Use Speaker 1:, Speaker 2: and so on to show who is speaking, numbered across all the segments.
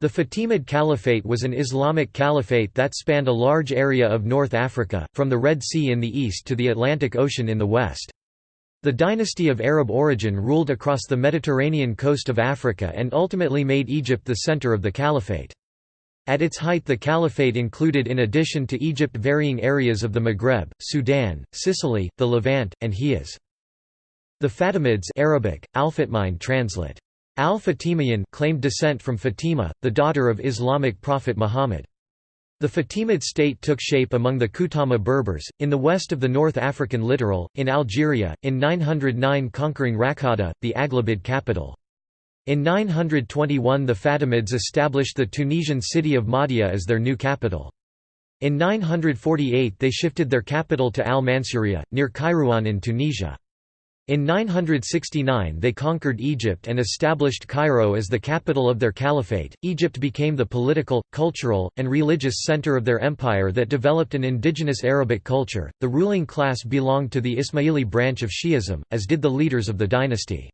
Speaker 1: The Fatimid Caliphate was an Islamic caliphate that spanned a large area of North Africa, from the Red Sea in the east to the Atlantic Ocean in the west. The dynasty of Arab origin ruled across the Mediterranean coast of Africa and ultimately made Egypt the center of the caliphate. At its height the caliphate included in addition to Egypt varying areas of the Maghreb, Sudan, Sicily, the Levant, and Hejaz. The Fatimids Arabic, Al-Fatmine translate. Al-Fatimiyan claimed descent from Fatima, the daughter of Islamic prophet Muhammad. The Fatimid state took shape among the Kutama Berbers, in the west of the North African littoral, in Algeria, in 909 conquering Raqqada, the Aghlabid capital. In 921 the Fatimids established the Tunisian city of Mahdia as their new capital. In 948 they shifted their capital to Al-Mansuriya, near Kairouan in Tunisia. In 969 they conquered Egypt and established Cairo as the capital of their caliphate. Egypt became the political, cultural, and religious center of their empire that developed an indigenous Arabic culture. The ruling class belonged to the Ismaili branch of Shi'ism, as did the leaders of the dynasty.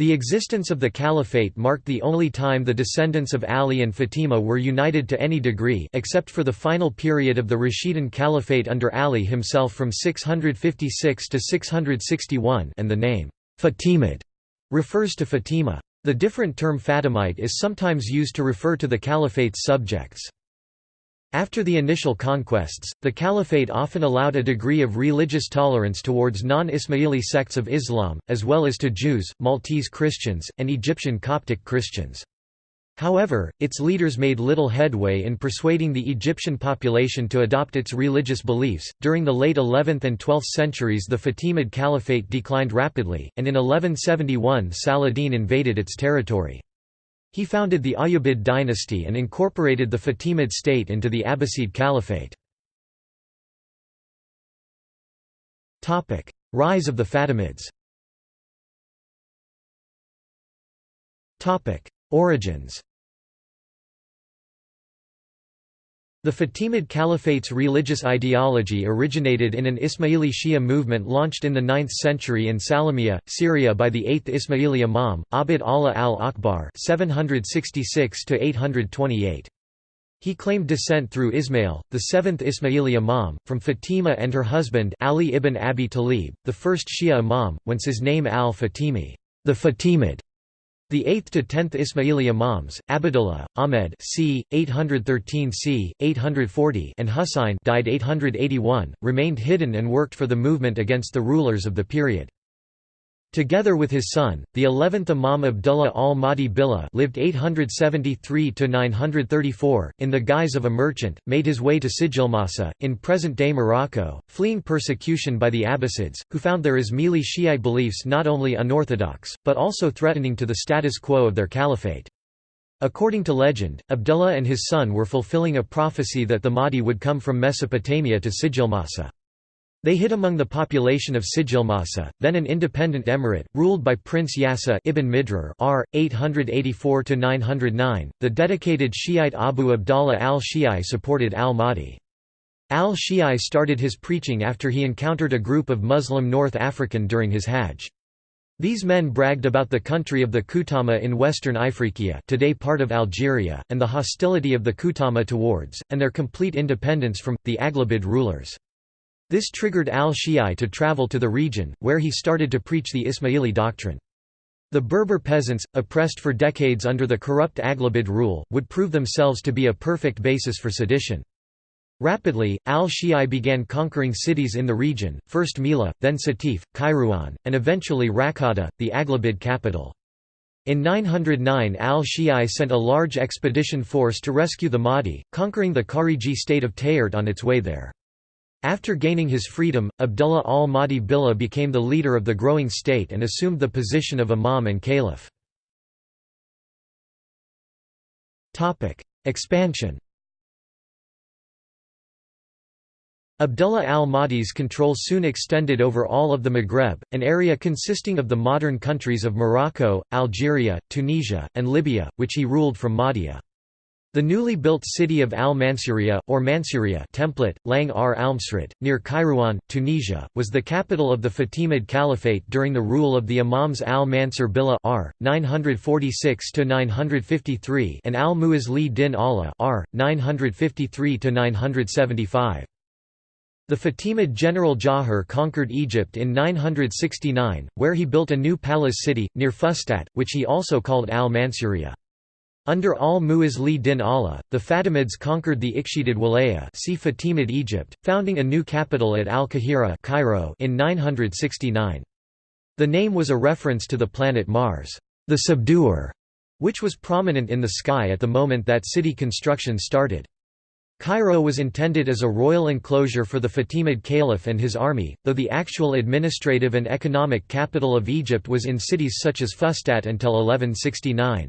Speaker 1: The existence of the caliphate marked the only time the descendants of Ali and Fatima were united to any degree except for the final period of the Rashidun Caliphate under Ali himself from 656 to 661 and the name, Fatimid, refers to Fatima. The different term Fatimite is sometimes used to refer to the caliphate's subjects. After the initial conquests, the caliphate often allowed a degree of religious tolerance towards non-Ismaili sects of Islam, as well as to Jews, Maltese Christians, and Egyptian Coptic Christians. However, its leaders made little headway in persuading the Egyptian population to adopt its religious beliefs. During the late 11th and 12th centuries, the Fatimid Caliphate declined rapidly, and in 1171 Saladin invaded its territory. He founded the Ayyubid dynasty and incorporated the Fatimid state into the Abbasid Caliphate. Rise of the Fatimids. Origins The Fatimid Caliphate's religious ideology originated in an Ismaili Shia movement launched in the 9th century in Salamiyya, Syria by the 8th Ismaili Imam, Abd Allah al-Akbar He claimed descent through Ismail, the seventh Ismaili Imam, from Fatima and her husband Ali ibn Abi Talib, the first Shia Imam, whence his name al-Fatimi the Fatimid", the 8th to 10th Ismaili Imams, Abdullah, Ahmed c. 813 c. 840 and Husayn died 881, remained hidden and worked for the movement against the rulers of the period. Together with his son, the 11th Imam Abdullah al-Mahdi Billah lived 873–934, in the guise of a merchant, made his way to Sijilmasa, in present-day Morocco, fleeing persecution by the Abbasids, who found their Ismaili Shiite beliefs not only unorthodox, but also threatening to the status quo of their caliphate. According to legend, Abdullah and his son were fulfilling a prophecy that the Mahdi would come from Mesopotamia to Sijilmasa. They hid among the population of Sijilmasa, then an independent emirate, ruled by Prince Yasa ibn Midrar r. 884–909. The dedicated Shiite Abu Abdallah al-Shi'i supported al-Mahdi. Al-Shi'i started his preaching after he encountered a group of Muslim North African during his Hajj. These men bragged about the country of the Kutama in western Ifriqiya today part of Algeria, and the hostility of the Kutama towards, and their complete independence from, the Aghlabid rulers. This triggered al-Shi'i to travel to the region, where he started to preach the Ismaili doctrine. The Berber peasants, oppressed for decades under the corrupt Aghlabid rule, would prove themselves to be a perfect basis for sedition. Rapidly, al-Shi'i began conquering cities in the region, first Mila, then Satif, Kairouan, and eventually Raqqada, the Aghlabid capital. In 909 al-Shi'i sent a large expedition force to rescue the Mahdi, conquering the Khariji state of Tahert on its way there. After gaining his freedom, Abdullah al-Mahdi Billah became the leader of the growing state and assumed the position of imam and caliph. Expansion Abdullah al-Mahdi's control soon extended over all of the Maghreb, an area consisting of the modern countries of Morocco, Algeria, Tunisia, and Libya, which he ruled from Mahdia. The newly built city of Al-Mansuria, or Mansuria template, Lang ar Almsrat, near Kairouan, Tunisia, was the capital of the Fatimid Caliphate during the rule of the Imams al-Mansur Billah r. 946–953 and al-Mu'izz li din Allah r. 953–975. The Fatimid general Jawhar conquered Egypt in 969, where he built a new palace city, near Fustat, which he also called al-Mansuria. Under al-Mu'izz li din Allah, the Fatimids conquered the Ikhshidid Walaya see Fatimid Egypt, founding a new capital at Al-Qahira in 969. The name was a reference to the planet Mars, the subduer, which was prominent in the sky at the moment that city construction started. Cairo was intended as a royal enclosure for the Fatimid Caliph and his army, though the actual administrative and economic capital of Egypt was in cities such as Fustat until 1169.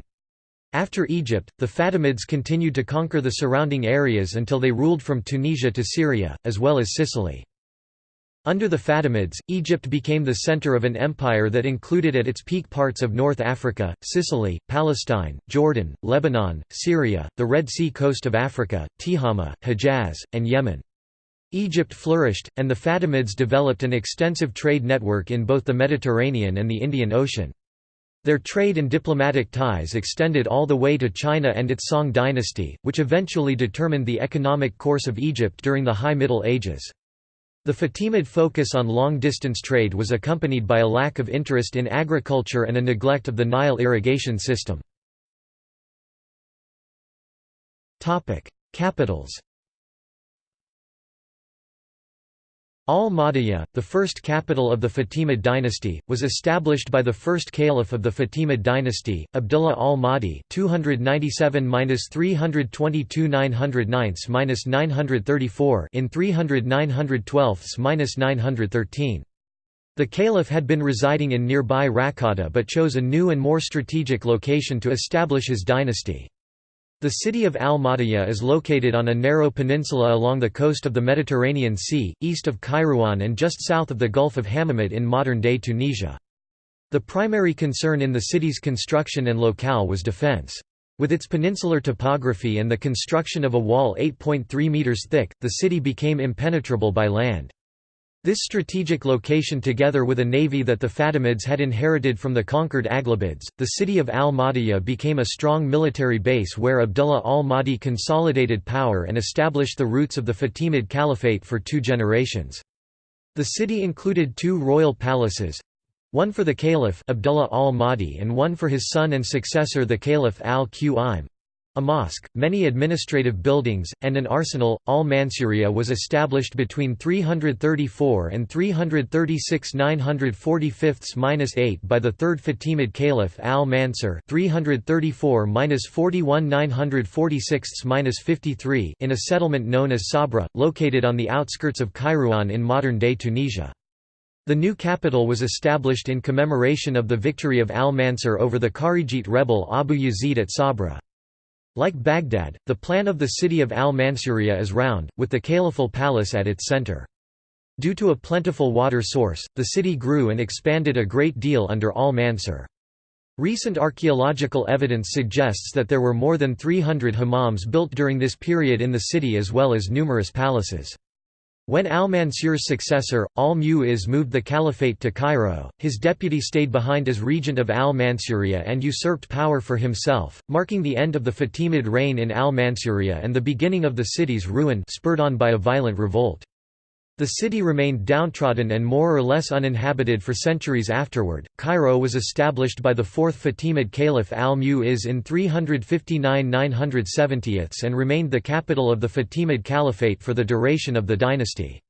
Speaker 1: After Egypt, the Fatimids continued to conquer the surrounding areas until they ruled from Tunisia to Syria, as well as Sicily. Under the Fatimids, Egypt became the center of an empire that included at its peak parts of North Africa, Sicily, Palestine, Jordan, Lebanon, Syria, the Red Sea coast of Africa, Tihama, Hejaz, and Yemen. Egypt flourished, and the Fatimids developed an extensive trade network in both the Mediterranean and the Indian Ocean. Their trade and diplomatic ties extended all the way to China and its Song dynasty, which eventually determined the economic course of Egypt during the High Middle Ages. The Fatimid focus on long-distance trade was accompanied by a lack of interest in agriculture and a neglect of the Nile irrigation system. Capitals Al-Madiyya, the first capital of the Fatimid dynasty, was established by the first caliph of the Fatimid dynasty, Abdullah al-Mahdi (297–322–909–934) in 300–912–913. The caliph had been residing in nearby Raqqada but chose a new and more strategic location to establish his dynasty. The city of Al-Madiyya is located on a narrow peninsula along the coast of the Mediterranean Sea, east of Kairouan and just south of the Gulf of Hammamet in modern-day Tunisia. The primary concern in the city's construction and locale was defense. With its peninsular topography and the construction of a wall 8.3 meters thick, the city became impenetrable by land. This strategic location together with a navy that the Fatimids had inherited from the conquered Aghlabids, the city of al-Madiyya became a strong military base where Abdullah al-Mahdi consolidated power and established the roots of the Fatimid Caliphate for two generations. The city included two royal palaces, one for the caliph Abdullah al-Mahdi and one for his son and successor the caliph al-Qaim. A mosque, many administrative buildings, and an arsenal. Al Mansuria was established between 334 and 336 945-8 by the third Fatimid Caliph Al Mansur 334-41 946-53 in a settlement known as Sabra, located on the outskirts of Kairouan in modern-day Tunisia. The new capital was established in commemoration of the victory of Al Mansur over the Kharijite rebel Abu Yazid at Sabra. Like Baghdad, the plan of the city of al-Mansuria is round, with the caliphal palace at its center. Due to a plentiful water source, the city grew and expanded a great deal under al-Mansur. Recent archaeological evidence suggests that there were more than 300 hammams built during this period in the city as well as numerous palaces. When al-Mansur's successor, al-Mu'izz moved the caliphate to Cairo, his deputy stayed behind as regent of al-Mansuria and usurped power for himself, marking the end of the Fatimid reign in al-Mansuria and the beginning of the city's ruin spurred on by a violent revolt. The city remained downtrodden and more or less uninhabited for centuries afterward. Cairo was established by the fourth Fatimid Caliph al-Mu'izz in 359 970 and remained the capital of the Fatimid Caliphate for the duration of the dynasty.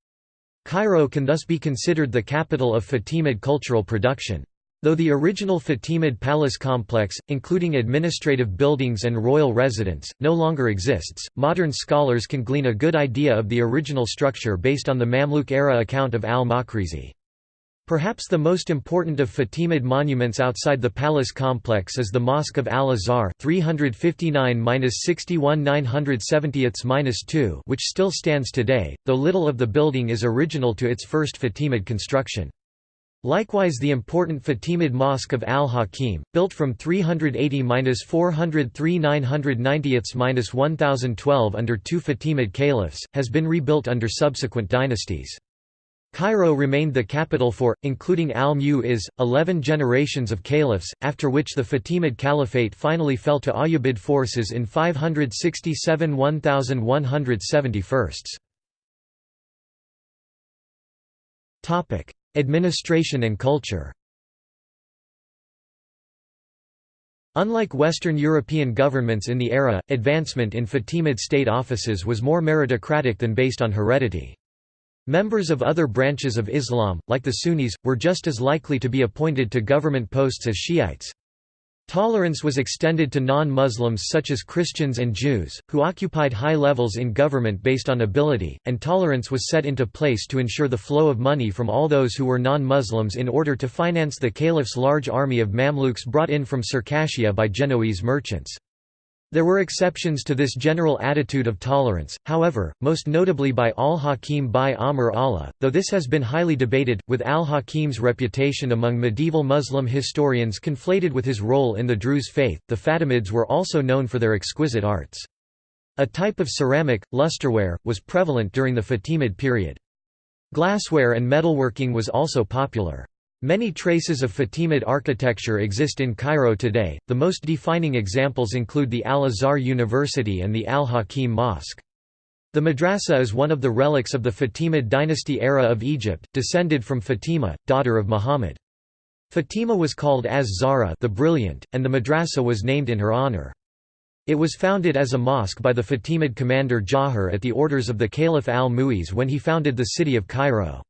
Speaker 1: Cairo can thus be considered the capital of Fatimid cultural production. Though the original Fatimid palace complex, including administrative buildings and royal residence, no longer exists, modern scholars can glean a good idea of the original structure based on the Mamluk-era account of al-Makrizi. Perhaps the most important of Fatimid monuments outside the palace complex is the Mosque of Al-Azhar 359-61 which still stands today, though little of the building is original to its first Fatimid construction. Likewise the important Fatimid Mosque of Al-Hakim, built from 380–403 990–1012 under two Fatimid caliphs, has been rebuilt under subsequent dynasties. Cairo remained the capital for, including al-Mu'izz, eleven generations of caliphs, after which the Fatimid Caliphate finally fell to Ayyubid forces in 567 1171. Administration and culture Unlike Western European governments in the era, advancement in Fatimid state offices was more meritocratic than based on heredity. Members of other branches of Islam, like the Sunnis, were just as likely to be appointed to government posts as Shiites. Tolerance was extended to non-Muslims such as Christians and Jews, who occupied high levels in government based on ability, and tolerance was set into place to ensure the flow of money from all those who were non-Muslims in order to finance the caliph's large army of Mamluks brought in from Circassia by Genoese merchants. There were exceptions to this general attitude of tolerance, however, most notably by al-Hakim by Amr Allah, though this has been highly debated, with al-Hakim's reputation among medieval Muslim historians conflated with his role in the Druze faith. The Fatimids were also known for their exquisite arts. A type of ceramic, lusterware, was prevalent during the Fatimid period. Glassware and metalworking was also popular. Many traces of Fatimid architecture exist in Cairo today, the most defining examples include the Al-Azhar University and the Al-Hakim Mosque. The madrasa is one of the relics of the Fatimid dynasty era of Egypt, descended from Fatima, daughter of Muhammad. Fatima was called Az-Zahra the Brilliant, and the madrasa was named in her honor. It was founded as a mosque by the Fatimid commander Jawhar at the orders of the Caliph al-Mu'izz when he founded the city of Cairo.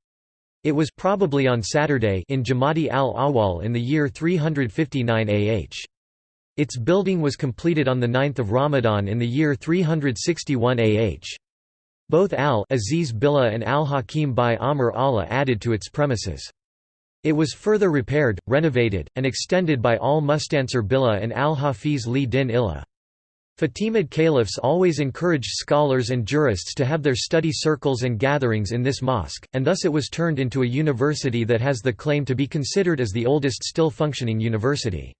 Speaker 1: It was probably on Saturday in Jamadi al-Awwal in the year 359 AH. Its building was completed on 9 Ramadan in the year 361 AH. Both al-Aziz Billah and al-Hakim by Amr Allah added to its premises. It was further repaired, renovated, and extended by al-Mustansir Billah and al-Hafiz li din Illah. Fatimid caliphs always encouraged scholars and jurists to have their study circles and gatherings in this mosque, and thus it was turned into a university that has the claim to be considered as the oldest still functioning university.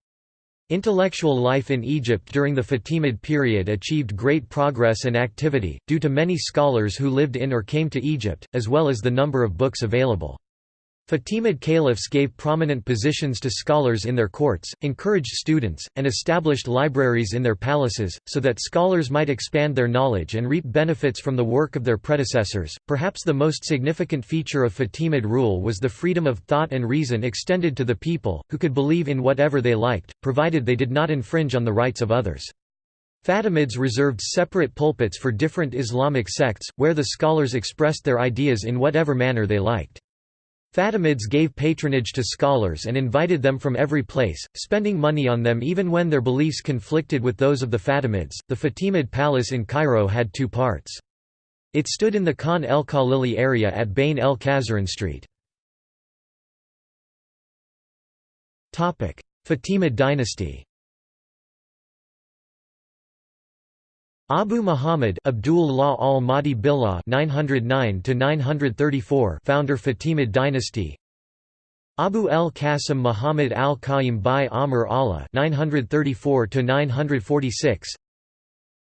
Speaker 1: Intellectual life in Egypt during the Fatimid period achieved great progress and activity, due to many scholars who lived in or came to Egypt, as well as the number of books available. Fatimid caliphs gave prominent positions to scholars in their courts, encouraged students, and established libraries in their palaces, so that scholars might expand their knowledge and reap benefits from the work of their predecessors. Perhaps the most significant feature of Fatimid rule was the freedom of thought and reason extended to the people, who could believe in whatever they liked, provided they did not infringe on the rights of others. Fatimids reserved separate pulpits for different Islamic sects, where the scholars expressed their ideas in whatever manner they liked. Fatimids gave patronage to scholars and invited them from every place, spending money on them even when their beliefs conflicted with those of the Fatimids. The Fatimid palace in Cairo had two parts. It stood in the Khan el Khalili area at Bain el Kazaran Street. Fatimid dynasty Abu Muhammad Abdul-Allah al-Mahdi Billah 909 founder Fatimid dynasty. Abu al-Qasim Muhammad al-Qayyim by Amr Allah 934 946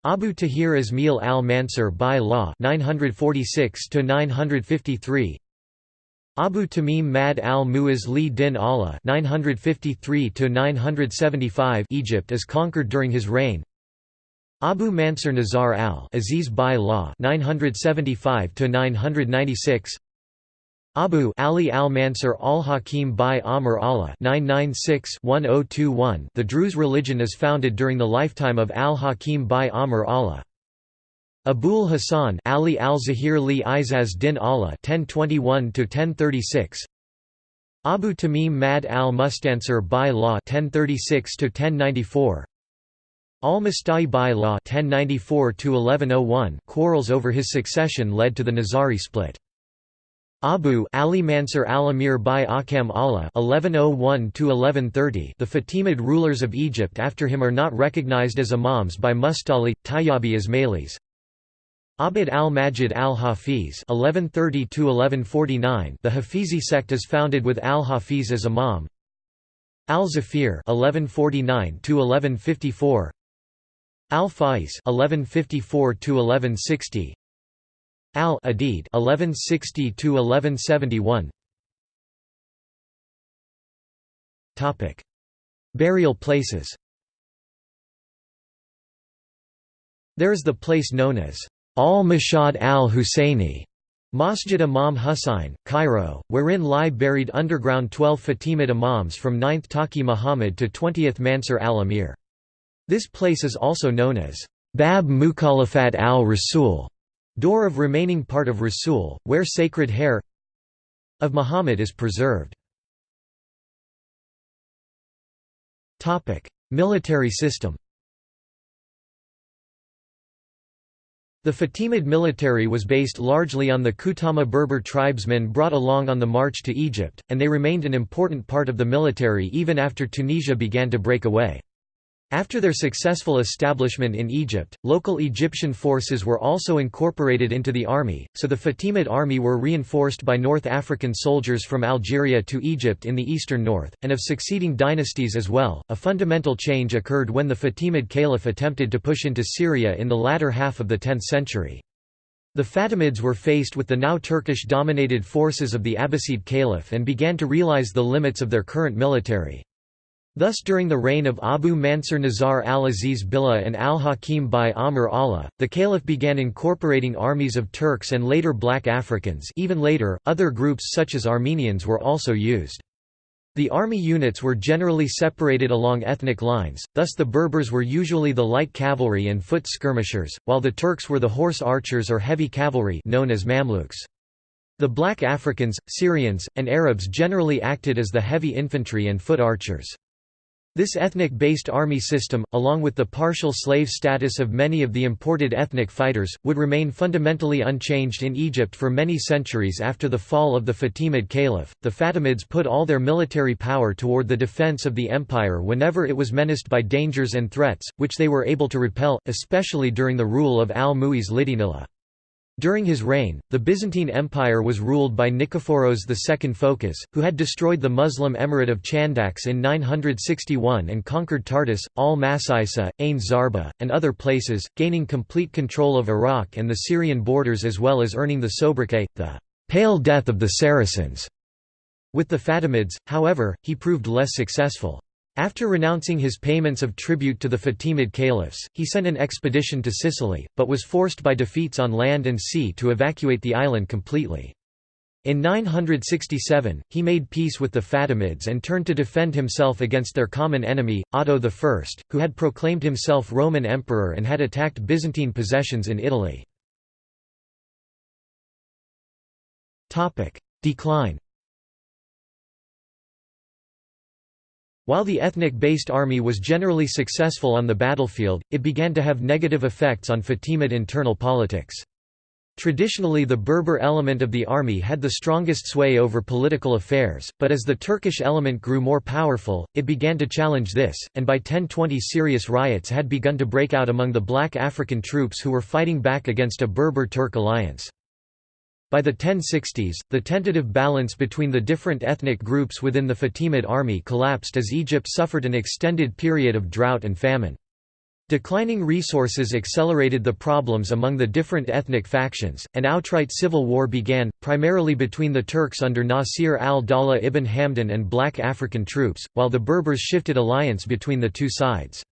Speaker 1: Abu Tahir Ismail al-Mansur by Law 946 953 Abu Tamim Ma'ad al-Mu'izz li din Allah 953 975 Egypt is conquered during his reign Abu Mansur Nizar al Aziz by law 975 to 996 Abu Ali al-Mansur al-Hakim by Amr Allah 996-1021 The Druze religion is founded during the lifetime of al-Hakim by Amr Allah. Abul Hassan Ali al-Zahir li Izaz din Allah 1021 to 1036 Abu Tamim Ma'ad al-Mustansir by law 1036 to 1094 Al-Musta'li by-law oh quarrels over his succession led to the Nizari split. Abu Ali Mansur al-Amir by Akam Allah oh the Fatimid rulers of Egypt after him are not recognized as imams by Mustali, Tayyabi Ismailis. Abd al-Majid al-Hafiz the Hafizi sect is founded with al-Hafiz as imam. Al-Zafir Al-Faiz (1154–1160). Al-Adid (1160–1171). Topic: Burial places. There is the place known as Al-Mashhad al-Husayni Masjid Imam Husayn, Cairo, wherein lie buried underground 12 Fatimid imams from 9th Taqi Muhammad to 20th Mansur al-Amir. This place is also known as Bab Mukhalafat al-Rasul, door of remaining part of Rasul, where sacred hair of Muhammad is preserved. Military system The Fatimid military was based largely on the Kutama Berber tribesmen brought along on the march to Egypt, and they remained an important part of the military even after Tunisia began to break away. After their successful establishment in Egypt, local Egyptian forces were also incorporated into the army, so the Fatimid army were reinforced by North African soldiers from Algeria to Egypt in the eastern north, and of succeeding dynasties as well. A fundamental change occurred when the Fatimid Caliph attempted to push into Syria in the latter half of the 10th century. The Fatimids were faced with the now Turkish-dominated forces of the Abbasid Caliph and began to realize the limits of their current military. Thus during the reign of Abu Mansur Nizar al-Aziz Billah and al-Hakim by Amr Allah, the caliph began incorporating armies of Turks and later black Africans even later, other groups such as Armenians were also used. The army units were generally separated along ethnic lines, thus the Berbers were usually the light cavalry and foot skirmishers, while the Turks were the horse archers or heavy cavalry known as Mamluks. The black Africans, Syrians, and Arabs generally acted as the heavy infantry and foot archers. This ethnic-based army system, along with the partial slave status of many of the imported ethnic fighters, would remain fundamentally unchanged in Egypt for many centuries after the fall of the Fatimid Caliph. The Fatimids put all their military power toward the defense of the empire whenever it was menaced by dangers and threats, which they were able to repel, especially during the rule of al-Mu'iz Lidinila. During his reign, the Byzantine Empire was ruled by Nikephoros II Phocas, who had destroyed the Muslim emirate of Chandax in 961 and conquered Tartus, Al-Masisa, Ain Zarba, and other places, gaining complete control of Iraq and the Syrian borders as well as earning the sobriquet, the «pale death of the Saracens». With the Fatimids, however, he proved less successful. After renouncing his payments of tribute to the Fatimid caliphs, he sent an expedition to Sicily, but was forced by defeats on land and sea to evacuate the island completely. In 967, he made peace with the Fatimids and turned to defend himself against their common enemy, Otto I, who had proclaimed himself Roman emperor and had attacked Byzantine possessions in Italy. Decline While the ethnic-based army was generally successful on the battlefield, it began to have negative effects on Fatimid internal politics. Traditionally the Berber element of the army had the strongest sway over political affairs, but as the Turkish element grew more powerful, it began to challenge this, and by 1020 serious riots had begun to break out among the black African troops who were fighting back against a Berber-Turk alliance. By the 1060s, the tentative balance between the different ethnic groups within the Fatimid army collapsed as Egypt suffered an extended period of drought and famine. Declining resources accelerated the problems among the different ethnic factions, and outright civil war began, primarily between the Turks under Nasir al-Dawla ibn Hamdan and black African troops, while the Berbers shifted alliance between the two sides.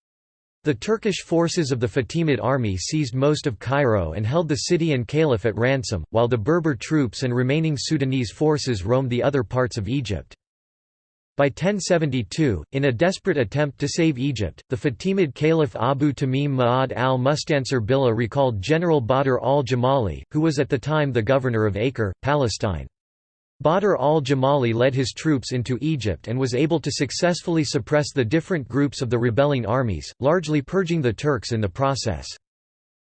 Speaker 1: The Turkish forces of the Fatimid army seized most of Cairo and held the city and caliph at ransom, while the Berber troops and remaining Sudanese forces roamed the other parts of Egypt. By 1072, in a desperate attempt to save Egypt, the Fatimid Caliph Abu Tamim Ma'ad al-Mustansir Billah recalled General Badr al-Jamali, who was at the time the governor of Acre, Palestine. Badr al-Jamali led his troops into Egypt and was able to successfully suppress the different groups of the rebelling armies, largely purging the Turks in the process.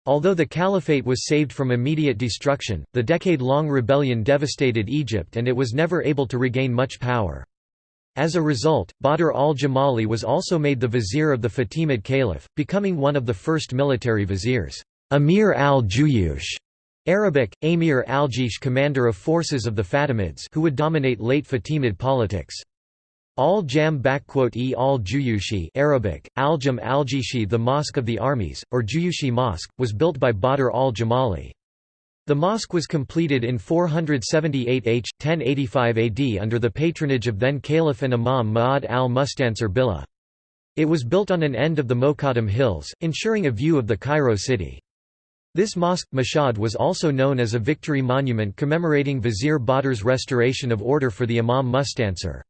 Speaker 1: Although the caliphate was saved from immediate destruction, the decade-long rebellion devastated Egypt and it was never able to regain much power. As a result, Badr al-Jamali was also made the vizier of the Fatimid caliph, becoming one of the first military viziers. Amir al-Juyush Arabic, Amir al-Jaysh commander of forces of the Fatimids who would dominate late Fatimid politics. Al-Jam e al-Juyushi Arabic, al-Jam al-Jishi the Mosque of the Armies, or Juyushi Mosque, was built by Badr al-Jamali. The mosque was completed in 478 H. 1085 AD under the patronage of then Caliph and Imam Ma'ad al-Mustansir Billah. It was built on an end of the Mokattam Hills, ensuring a view of the Cairo city. This mosque, Mashhad was also known as a victory monument commemorating Vizier Badr's restoration of order for the Imam Mustansir.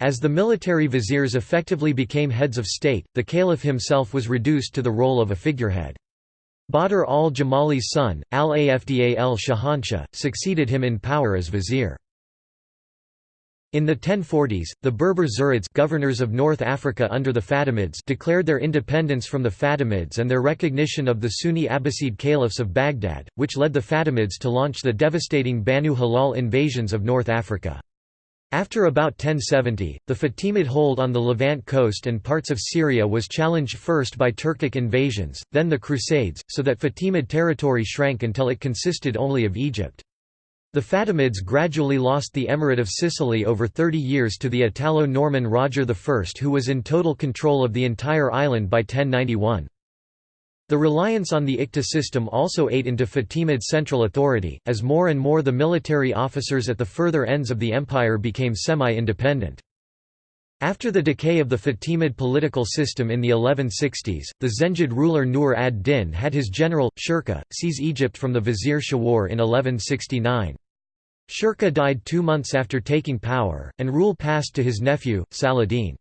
Speaker 1: As the military viziers effectively became heads of state, the caliph himself was reduced to the role of a figurehead. Badr al-Jamali's son, al-Afdal al-Shahanshah, succeeded him in power as vizier. In the 1040s, the Berber Zirids governors of North Africa under the Fatimids declared their independence from the Fatimids and their recognition of the Sunni Abbasid caliphs of Baghdad, which led the Fatimids to launch the devastating Banu Hilal invasions of North Africa. After about 1070, the Fatimid hold on the Levant coast and parts of Syria was challenged first by Turkic invasions, then the Crusades, so that Fatimid territory shrank until it consisted only of Egypt. The Fatimids gradually lost the Emirate of Sicily over 30 years to the Italo-Norman Roger I who was in total control of the entire island by 1091. The reliance on the Iqta system also ate into Fatimid central authority, as more and more the military officers at the further ends of the empire became semi-independent. After the decay of the Fatimid political system in the 1160s, the Zengid ruler Nur ad-Din had his general, Shirkuh, seize Egypt from the vizier Shawar in 1169. Shirkuh died two months after taking power, and rule passed to his nephew, Saladin.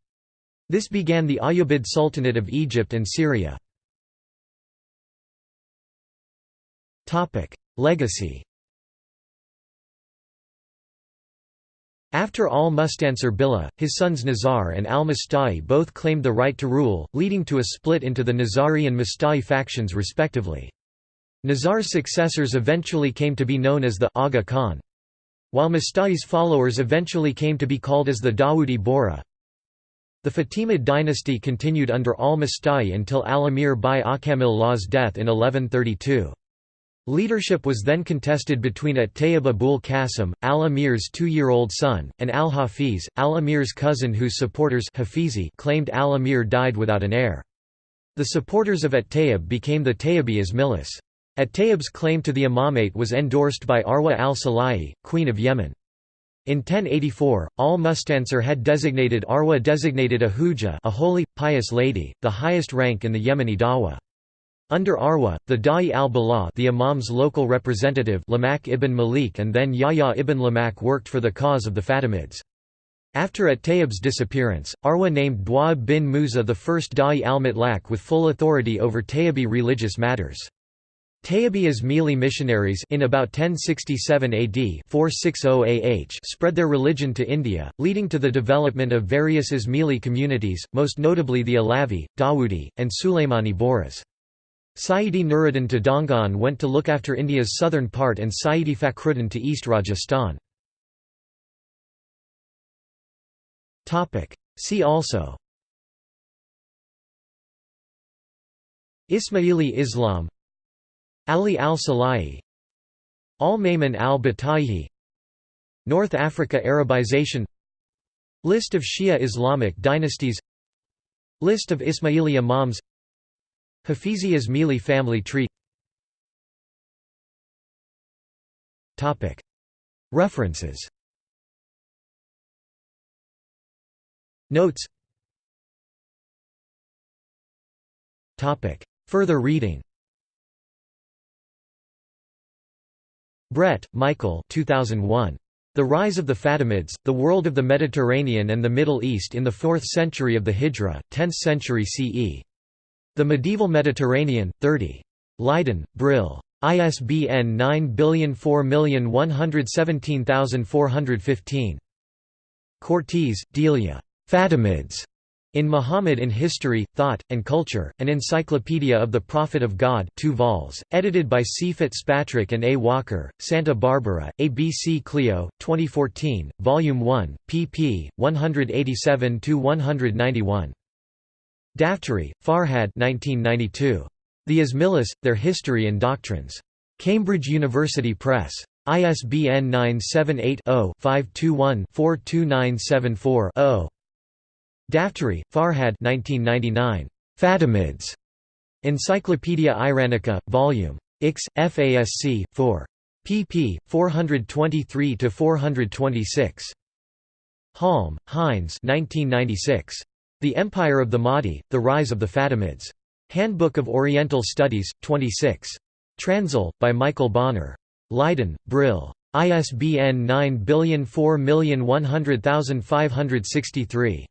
Speaker 1: This began the Ayyubid Sultanate of Egypt and Syria. Legacy After al-Mustansir Billah, his sons Nizar and al-Musta'li both claimed the right to rule, leading to a split into the Nizari and Musta'li factions respectively. Nizar's successors eventually came to be known as the Aga Khan. While Musta'li's followers eventually came to be called as the Dawoodi Bohra. The Fatimid dynasty continued under al-Musta'li until al-Amir bi-Akamil Law's death in 1132. Leadership was then contested between At-Tayyib Abul Qasim, al-Amir's two-year-old son, and al-Hafiz, al-Amir's cousin whose supporters Hafizi claimed al-Amir died without an heir. The supporters of At-Tayyib became the Tayyibi Ismailis. At-Tayyib's claim to the imamate was endorsed by Arwa al-Salahi, queen of Yemen. In 1084, al-Mustansir had designated Arwa designated a Hujah a holy, pious lady, the highest rank in the Yemeni Dawah. Under Arwa, the Da'i al-Balagh the Imam's local representative Lamak ibn Malik and then Yahya ibn Lamak worked for the cause of the Fatimids. After At-Tayyib's disappearance, Arwa named Dawab bin Musa the first Da'i al-Mutlaq with full authority over Tayyibi religious matters. Tayyibi Ismaili missionaries in about 1067 AD 460 AH spread their religion to India, leading to the development of various Ismaili communities, most notably the Alavi, Dawoodi, and Sulaimani Bohras. Sayyidi Nuruddin to Dongan went to look after India's southern part and Sayyidi Fakhruddin to East Rajasthan. See also. Ismaili Islam. Ali al-Salahi. Al-Maymun al-Bataihi North Africa Arabization. List of Shia Islamic dynasties. List of Ismaili Imams Hafizi Ismaili family tree References. Notes. Further reading. Brett, Michael 2001. The Rise of the Fatimids, The World of the Mediterranean and the Middle East in the 4th Century of the Hijra, 10th Century CE. The Medieval Mediterranean, 30. Leiden, Brill. ISBN 9004117415. Cortese, Delia. Fatimids. In Muhammad in History, Thought, and Culture, An Encyclopedia of the Prophet of God 2 vols, edited by C. Fitzpatrick and A. Walker, Santa Barbara, ABC Clio, 2014, Volume 1, pp. 187–191. Daftary, Farhad 1992. The Ismailis, Their History and Doctrines. Cambridge University Press. ISBN 978-0-521-42974-0. Daftary, Farhad Fatimids. Encyclopaedia Iranica, Vol. Ix, FASC, 4. pp. 423–426. Halm, Heinz 1996. The Empire of the Mahdi, The Rise of the Fatimids. Handbook of Oriental Studies, 26. Transl, by Michael Bonner. Leiden, Brill. ISBN 9040100563.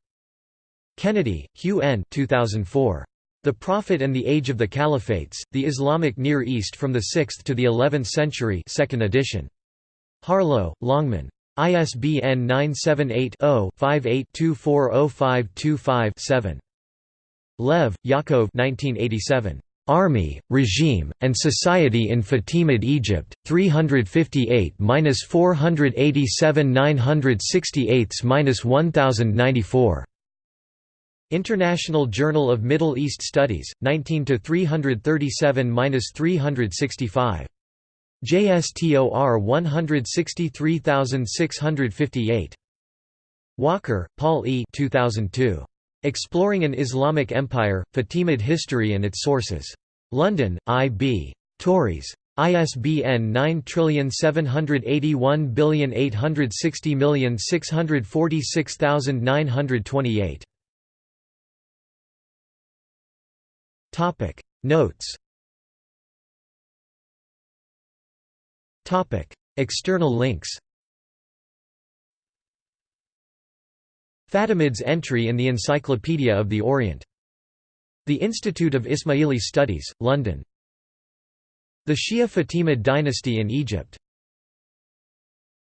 Speaker 1: Kennedy, Hugh N. 2004. The Prophet and the Age of the Caliphates, The Islamic Near East from the 6th to the 11th Century 2nd edition. Harlow, Longman. ISBN 978-0-58240525-7. Lev, Yaakov 1987. Army, Regime, and Society in Fatimid Egypt, 358–487 968–1094. International Journal of Middle East Studies, 19 337–365. JSTOR 163658. Walker, Paul E. 2002. Exploring an Islamic Empire, Fatimid History and its Sources. London, I.B. Tauris. ISBN 9781640646928. Topic Notes External links Fatimids entry in the Encyclopedia of the Orient. The Institute of Ismaili Studies, London. The Shia Fatimid dynasty in Egypt